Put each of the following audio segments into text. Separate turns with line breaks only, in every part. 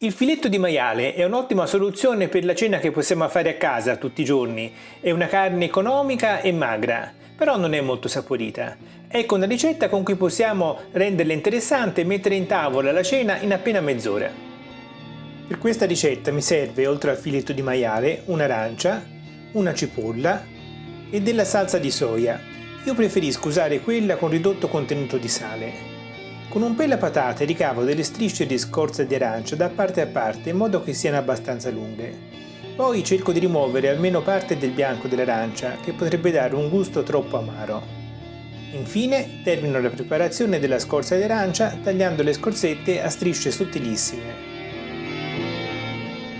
Il filetto di maiale è un'ottima soluzione per la cena che possiamo fare a casa tutti i giorni. È una carne economica e magra, però non è molto saporita. Ecco una ricetta con cui possiamo renderla interessante e mettere in tavola la cena in appena mezz'ora. Per questa ricetta mi serve, oltre al filetto di maiale, un'arancia, una cipolla e della salsa di soia. Io preferisco usare quella con ridotto contenuto di sale. Con un pelo a patate ricavo delle strisce di scorza di arancia da parte a parte in modo che siano abbastanza lunghe. Poi cerco di rimuovere almeno parte del bianco dell'arancia che potrebbe dare un gusto troppo amaro. Infine termino la preparazione della scorza di arancia tagliando le scorzette a strisce sottilissime.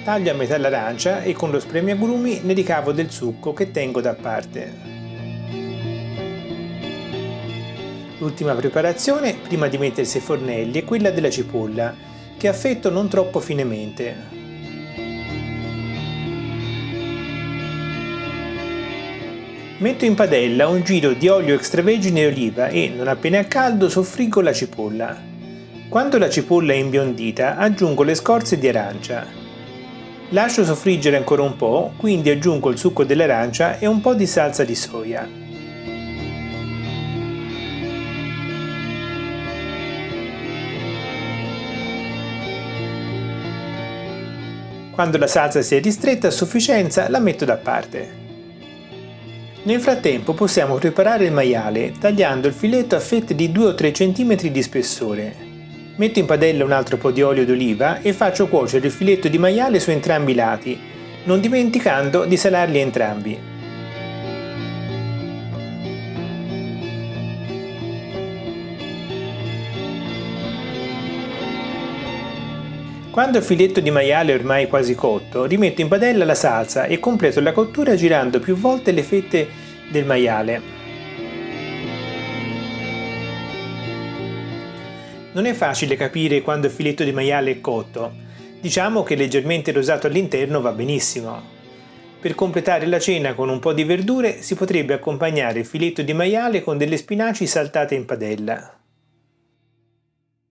Taglio a metà l'arancia e con lo spremiagrumi ne ricavo del succo che tengo da parte. L'ultima preparazione, prima di mettersi ai fornelli, è quella della cipolla, che affetto non troppo finemente. Metto in padella un giro di olio extravergine e oliva e, non appena caldo, soffriggo la cipolla. Quando la cipolla è imbiondita, aggiungo le scorze di arancia. Lascio soffriggere ancora un po', quindi aggiungo il succo dell'arancia e un po' di salsa di soia. Quando la salsa si è ristretta a sufficienza la metto da parte. Nel frattempo possiamo preparare il maiale tagliando il filetto a fette di 2 o 3 cm di spessore. Metto in padella un altro po' di olio d'oliva e faccio cuocere il filetto di maiale su entrambi i lati, non dimenticando di salarli entrambi. Quando il filetto di maiale è ormai quasi cotto, rimetto in padella la salsa e completo la cottura girando più volte le fette del maiale. Non è facile capire quando il filetto di maiale è cotto. Diciamo che leggermente rosato all'interno va benissimo. Per completare la cena con un po' di verdure si potrebbe accompagnare il filetto di maiale con delle spinaci saltate in padella.